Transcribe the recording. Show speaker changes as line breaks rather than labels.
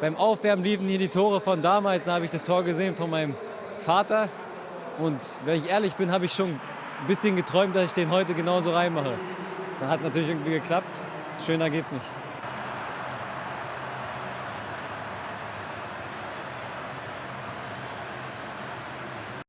beim Aufwärmen liefen hier die Tore von damals. Da habe ich das Tor gesehen von meinem Vater. Und wenn ich ehrlich bin, habe ich schon ein bisschen geträumt, dass ich den heute genauso reinmache. Dann hat es natürlich irgendwie geklappt. Schöner geht's nicht.